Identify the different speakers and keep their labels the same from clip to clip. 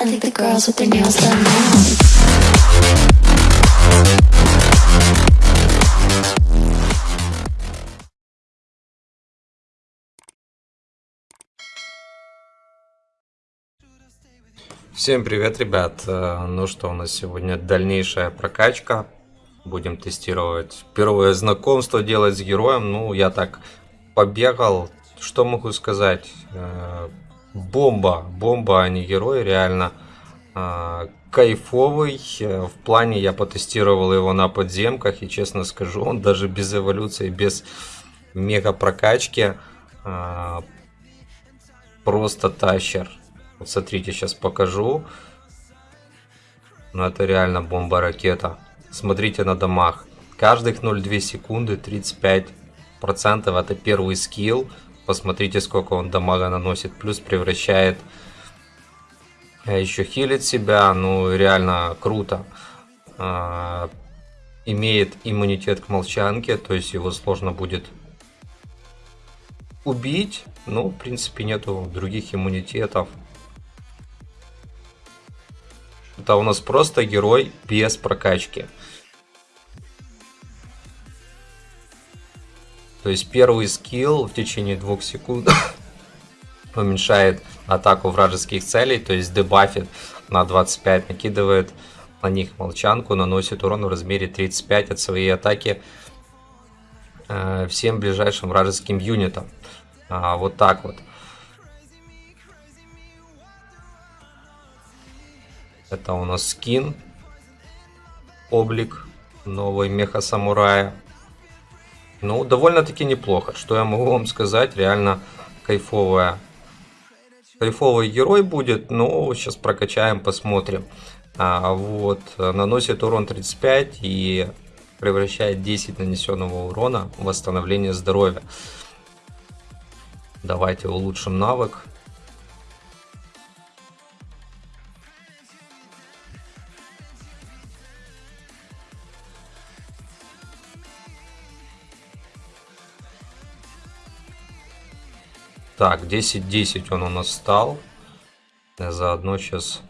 Speaker 1: I think the girls with their nails done now.
Speaker 2: Всем привет, ребят! Э, Ну что, у нас сегодня дальнейшая прокачка. Будем тестировать первое знакомство делать с героем. Ну, я так побегал. Что могу сказать? Бомба, бомба, а не герой, реально. Э, Кайфовый. В плане я потестировал его на подземках. И честно скажу, он даже без эволюции, без мега прокачки э, просто тащер. Вот смотрите, сейчас покажу. Ну это реально бомба-ракета. Смотрите на домах. Каждых 0,2 секунды 35% это первый скилл. Посмотрите, сколько он дамага наносит. Плюс превращает... э, Еще хилит себя. Ну, реально круто. А, Имеет иммунитет к молчанке. То есть его сложно будет убить. Ну, в принципе, нету других иммунитетов. Это у нас просто герой без прокачки. То есть первый скилл в течение двух секунд уменьшает атаку вражеских целей, то есть дебафит на 25, накидывает на них молчанку, наносит урон в размере 35 от своей атаки э, всем ближайшим вражеским юнитам. А, вот так вот. Это у нас скин. Облик новой меха самурая. Ну, довольно-таки неплохо. Что я могу вам сказать? Реально кайфовая. Кайфовый герой будет. Ну, сейчас прокачаем, посмотрим. А, вот, наносит урон 35 и превращает 10 нанесенного урона в восстановление здоровья. Давайте улучшим навык. Так, 10-10 он у нас стал. Я заодно сейчас...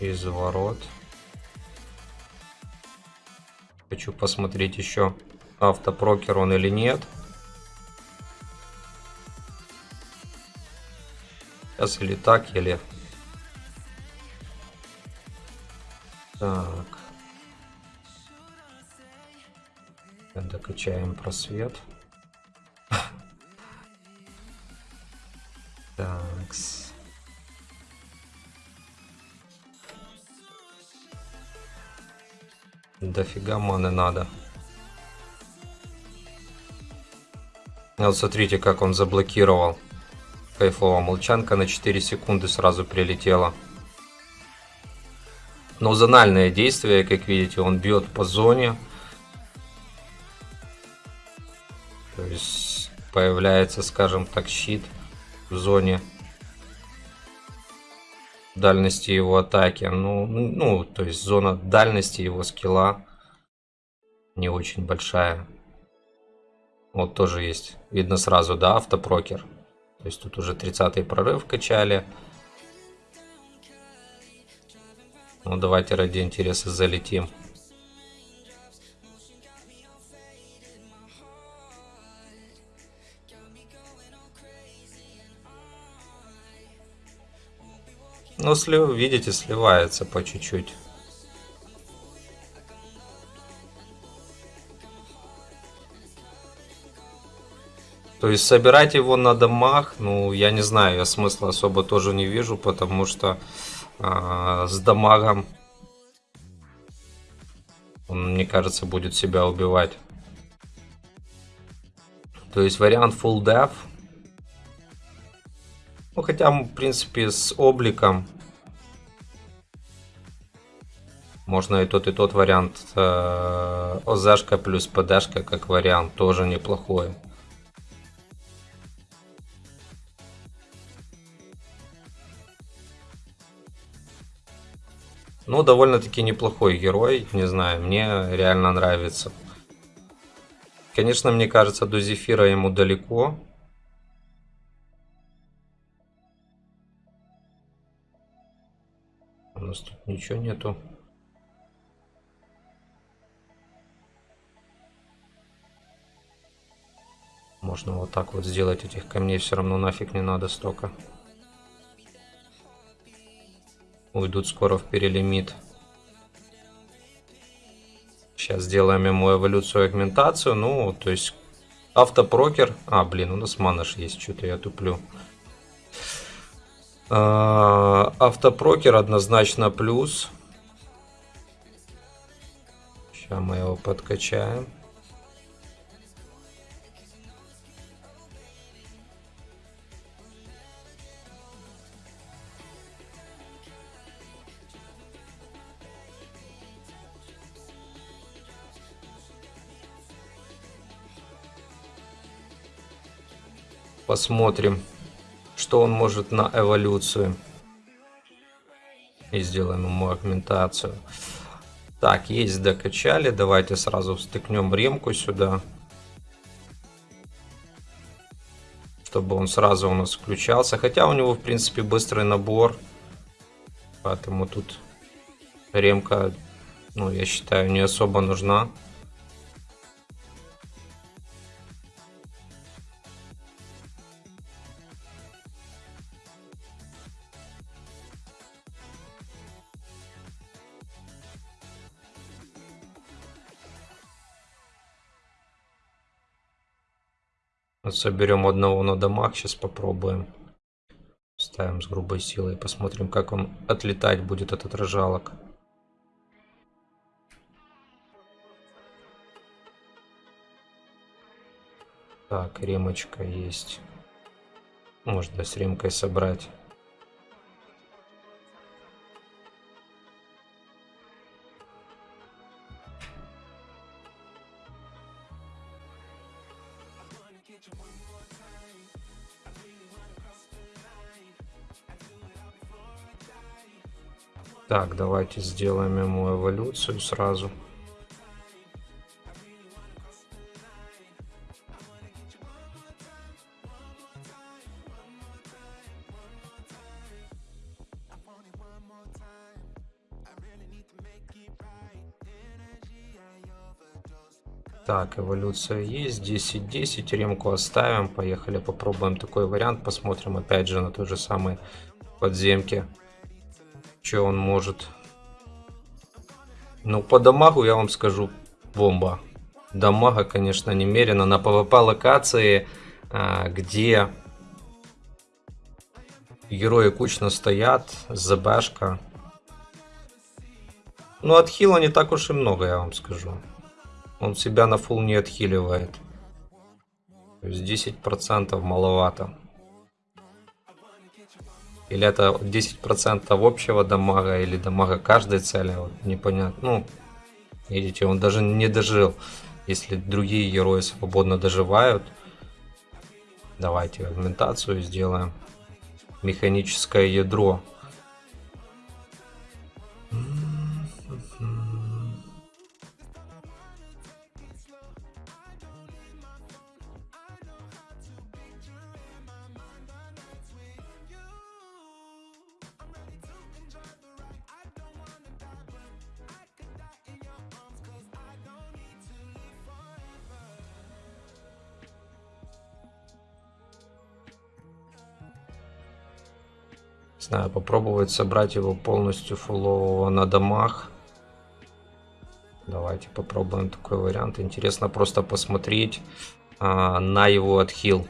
Speaker 2: Из ворот. Хочу посмотреть еще, автопрокер он или нет. Сейчас или так, или... Так. Докачаем просвет. Такс. Дофига маны надо. Вот смотрите, как он заблокировал. Кайфово. Молчанка на 4 секунды сразу прилетела. Но зональное действие, как видите, он бьет по зоне. Есть появляется, скажем так, щит в зоне дальности его атаки. Ну, ну, то есть зона дальности его скилла не очень большая. Вот тоже есть. Видно сразу, да, автопрокер. То есть тут уже 30 прорыв качали. Ну, давайте ради интереса залетим. Ну, слив, видите, сливается по чуть-чуть. То есть собирать его на домах, ну, я не знаю, я смысла особо тоже не вижу, потому что э, с дамагом он, мне кажется, будет себя убивать. То есть вариант full death ну, хотя, в принципе, с обликом можно и тот, и тот вариант. Э, ОЗшка плюс ПДшка как вариант тоже неплохой. Ну, довольно-таки неплохой герой, не знаю, мне реально нравится. Конечно, мне кажется, до Зефира ему далеко. У нас тут ничего нету. Можно вот так вот сделать этих камней, все равно нафиг не надо столько. Уйдут скоро в перелимит. Сейчас сделаем ему эволюцию агментацию. Ну, то есть автопрокер. А, блин, у нас манаш есть, что-то я туплю. А, автопрокер однозначно плюс. Сейчас мы его подкачаем. Посмотрим, что он может на эволюцию. И сделаем ему агментацию. Так, есть докачали. Давайте сразу встыкнем ремку сюда. Чтобы он сразу у нас включался. Хотя у него, в принципе, быстрый набор. Поэтому тут ремка, ну, я считаю, не особо нужна. Вот соберем одного на домах, сейчас попробуем. Ставим с грубой силой, посмотрим, как он отлетать будет от отражалок. Так, ремочка есть. Можно с ремкой собрать. Так, давайте сделаем ему эволюцию сразу. Так, эволюция есть. 10-10. Ремку оставим. Поехали, попробуем такой вариант. Посмотрим опять же на той же самой подземке. Что он может. Ну, по дамагу я вам скажу бомба. Дамага, конечно, немерено. На PvP локации, а, где герои кучно стоят, ЗБшка. Ну, отхила не так уж и много, я вам скажу. Он себя на фул не отхиливает. То есть 10% маловато. Или это 10% общего дамага, или дамага каждой цели, вот, непонятно. Ну, видите, он даже не дожил. Если другие герои свободно доживают, давайте агментацию сделаем. Механическое ядро знаю, попробовать собрать его полностью фулового на домах. Давайте попробуем такой вариант. Интересно просто посмотреть а, на его отхил.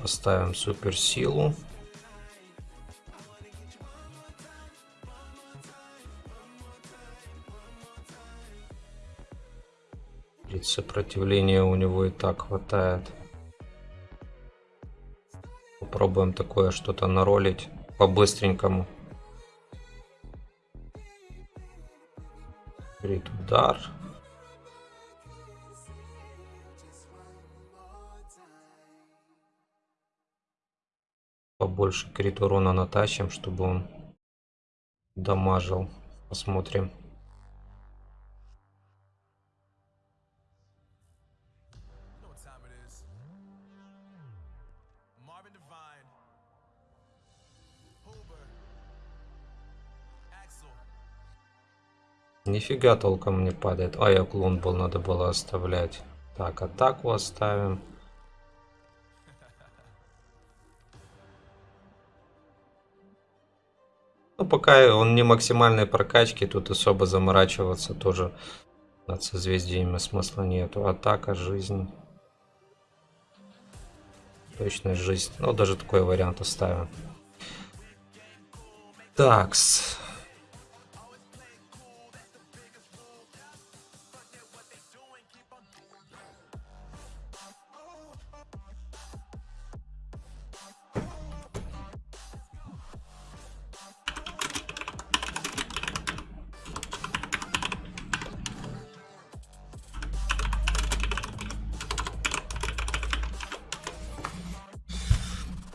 Speaker 2: Поставим суперсилу. Ведь сопротивления у него и так хватает. Попробуем такое что-то наролить по-быстренькому. Крит удар. побольше крит урона натащим, чтобы он дамажил. Посмотрим. Нифига толком не падает. А, я клон был, надо было оставлять. Так, атаку оставим. Ну, пока он не максимальной прокачки, тут особо заморачиваться тоже над созвездиями смысла нету. Атака, жизнь. Точность жизнь. Ну, даже такой вариант оставим. Такс.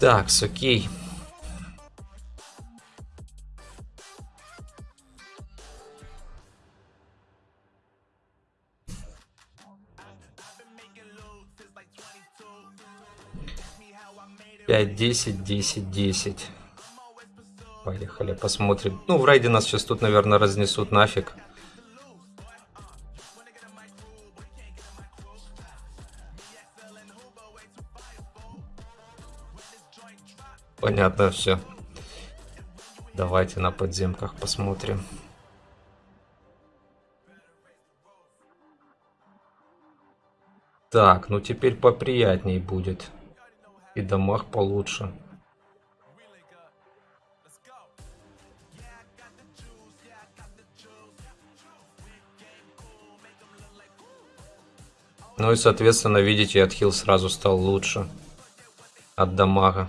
Speaker 2: Так, окей. Пять, десять, десять, десять. Поехали, посмотрим. Ну, в рейде нас сейчас тут, наверное, разнесут нафиг. Понятно все. Давайте на подземках посмотрим. Так, ну теперь поприятней будет. И домах получше. Ну и соответственно, видите, отхил сразу стал лучше. От дамага.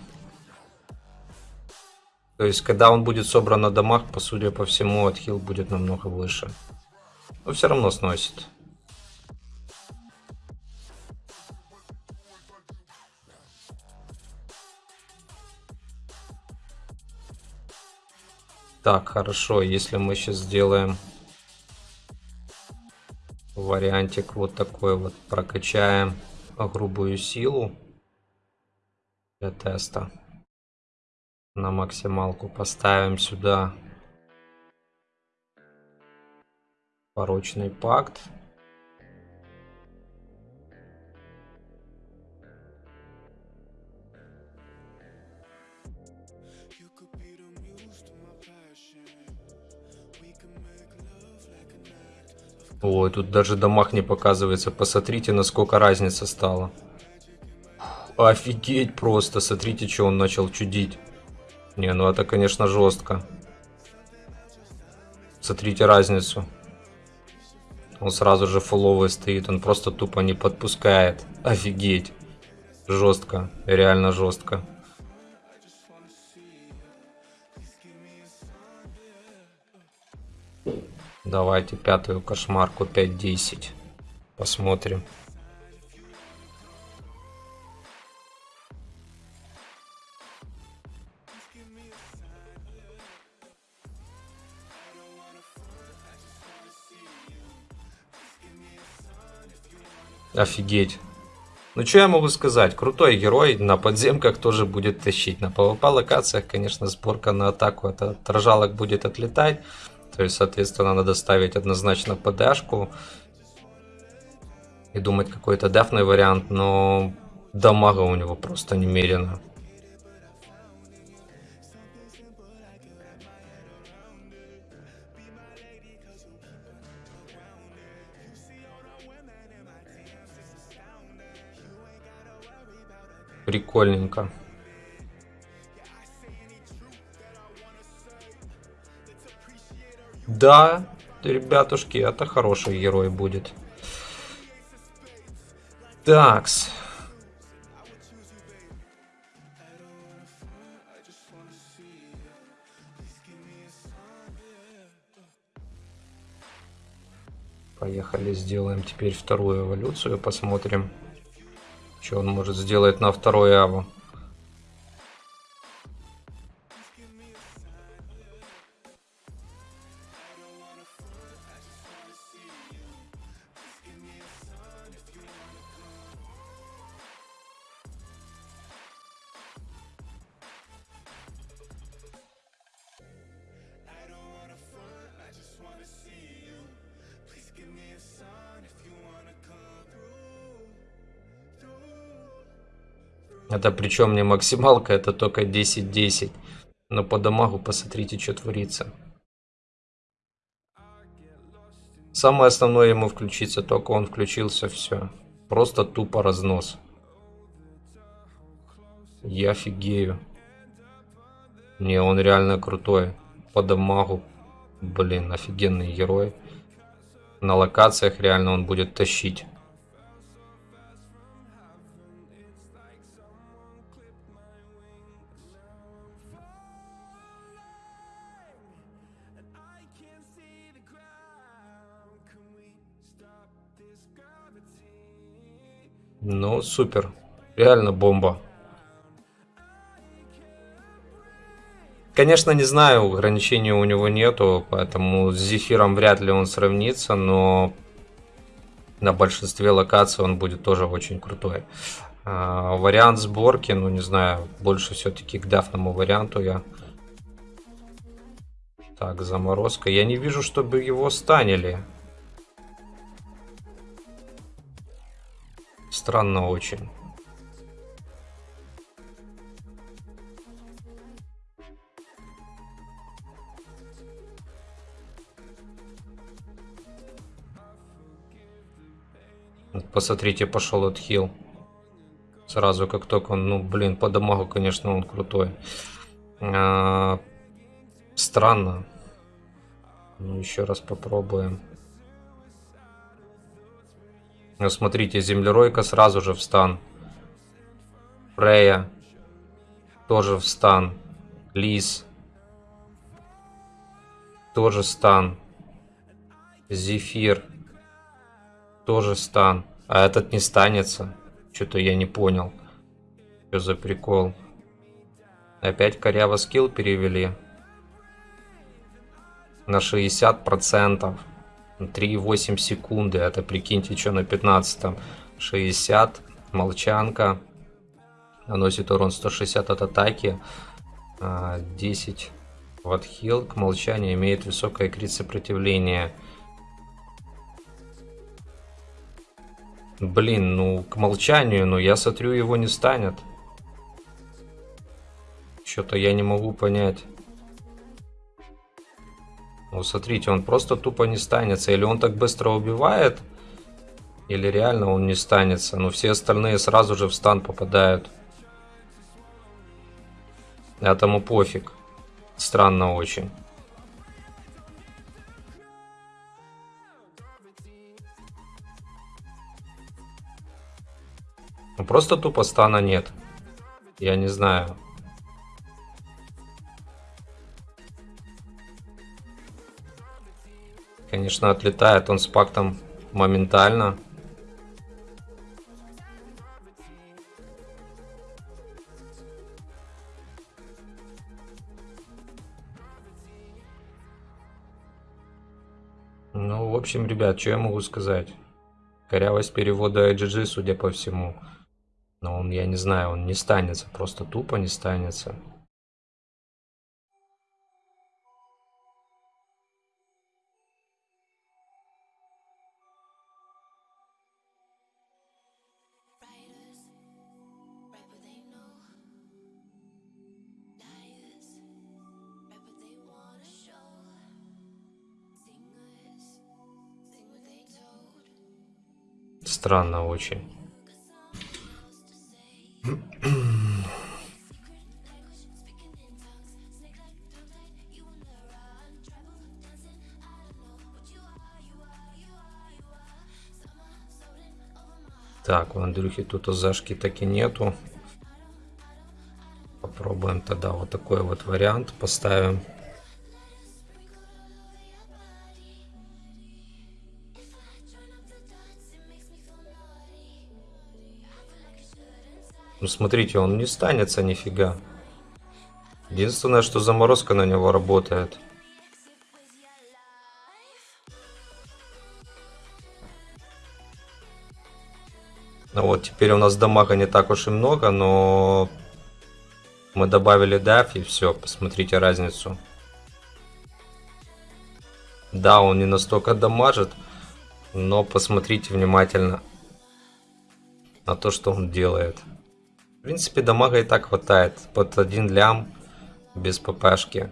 Speaker 2: То есть, когда он будет собран на домах, по судя по всему, отхил будет намного выше. Но все равно сносит. Так, хорошо, если мы сейчас сделаем вариантик вот такой вот, прокачаем грубую силу для теста на максималку поставим сюда порочный пакт Ой, тут даже домах не показывается. Посмотрите, насколько разница стала. Офигеть просто. Смотрите, что он начал чудить. Не, ну это, конечно, жестко. Смотрите разницу. Он сразу же фуловый стоит. Он просто тупо не подпускает. Офигеть. Жестко. Реально жестко. Давайте пятую кошмарку 5-10. Посмотрим. Офигеть. Ну что я могу сказать? Крутой герой на подземках тоже будет тащить. На PvP локациях, конечно, сборка на атаку это от рожалок будет отлетать. То есть, соответственно, надо ставить однозначно ПДшку. И думать какой-то дефный вариант, но дамага у него просто немерено. Прикольненько. Да, ребятушки, это хороший герой будет. Такс. Поехали, сделаем теперь вторую эволюцию, посмотрим, что он может сделать на второй аву? give me a sign Это причем не максималка, это только 10-10. Но по дамагу посмотрите, что творится. Самое основное ему включиться, только он включился, все. Просто тупо разнос. Я офигею. Не, он реально крутой. По дамагу. Блин, офигенный герой. На локациях реально он будет тащить. Ну, супер. Реально бомба. Конечно, не знаю, ограничений у него нету, поэтому с Зефиром вряд ли он сравнится, но на большинстве локаций он будет тоже очень крутой. А, вариант сборки, ну не знаю, больше все-таки к дафному варианту я. Так, заморозка. Я не вижу, чтобы его станили. Странно очень. Посмотрите, пошел отхил. Сразу, как только он, ну, блин, по дамагу, конечно, он крутой. А, странно. Ну, еще раз попробуем. Ну, смотрите, землеройка сразу же в стан. Фрея тоже в стан. Лис тоже стан. Зефир тоже стан. А этот не станется. Что-то я не понял. Что за прикол? Опять коряво скилл перевели. На 60%. 3,8 секунды. Это прикиньте, что на 15 60. Молчанка. Наносит урон 160 от атаки. 10 в отхил. К молчанию имеет высокое крит сопротивление. Блин, ну к молчанию, но я смотрю, его не станет. Что-то я не могу понять. Ну, смотрите, он просто тупо не станется. Или он так быстро убивает, или реально он не станется. Но все остальные сразу же в стан попадают. Этому пофиг. Странно очень. Ну, просто тупо стана нет. Я не знаю. Конечно, отлетает он с пактом моментально. Ну, в общем, ребят, что я могу сказать? Корявость перевода IGG, судя по всему. Но он, я не знаю, он не станется, просто тупо не станется. Странно очень. Так, у Андрюхи тут зашки таки нету. Попробуем тогда вот такой вот вариант поставим. Ну смотрите, он не станется нифига. Единственное, что заморозка на него работает. Ну вот, теперь у нас дамага не так уж и много, но мы добавили даф и все, посмотрите разницу. Да, он не настолько дамажит, но посмотрите внимательно на то, что он делает. Принципе, дамага и так хватает. Под один лям без ППшки.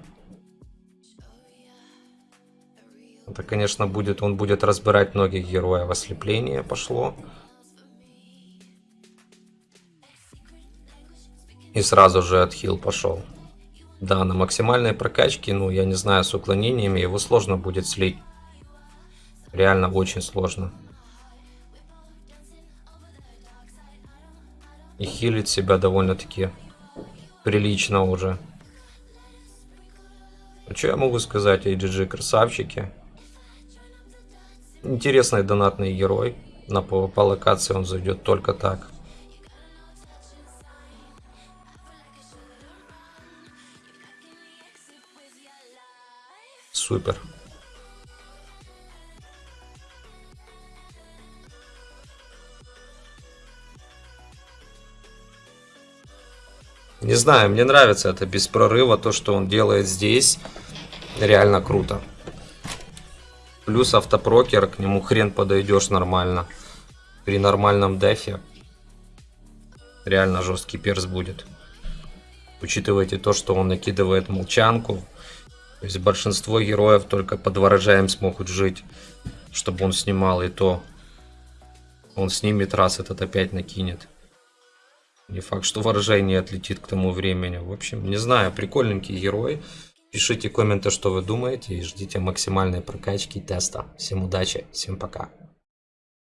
Speaker 2: Это, конечно, будет, он будет разбирать многих героев. Ослепление пошло. И сразу же отхил пошел. Да, на максимальной прокачке, ну, я не знаю, с уклонениями его сложно будет слить. Реально очень сложно. И хилит себя довольно-таки прилично уже. Ну, что я могу сказать, AGG красавчики. Интересный донатный герой. На PvP локации он зайдет только так. Супер. Не знаю, мне нравится это без прорыва, то, что он делает здесь. Реально круто. Плюс автопрокер, к нему хрен подойдешь нормально. При нормальном дефе реально жесткий перс будет. Учитывайте то, что он накидывает молчанку. То есть большинство героев только под ворожаем смогут жить, чтобы он снимал и то. Он снимет раз, этот опять накинет. Не факт, что не отлетит к тому времени. В общем, не знаю, прикольненький герой. Пишите комменты, что вы думаете, и ждите максимальной прокачки теста. Всем удачи, всем пока.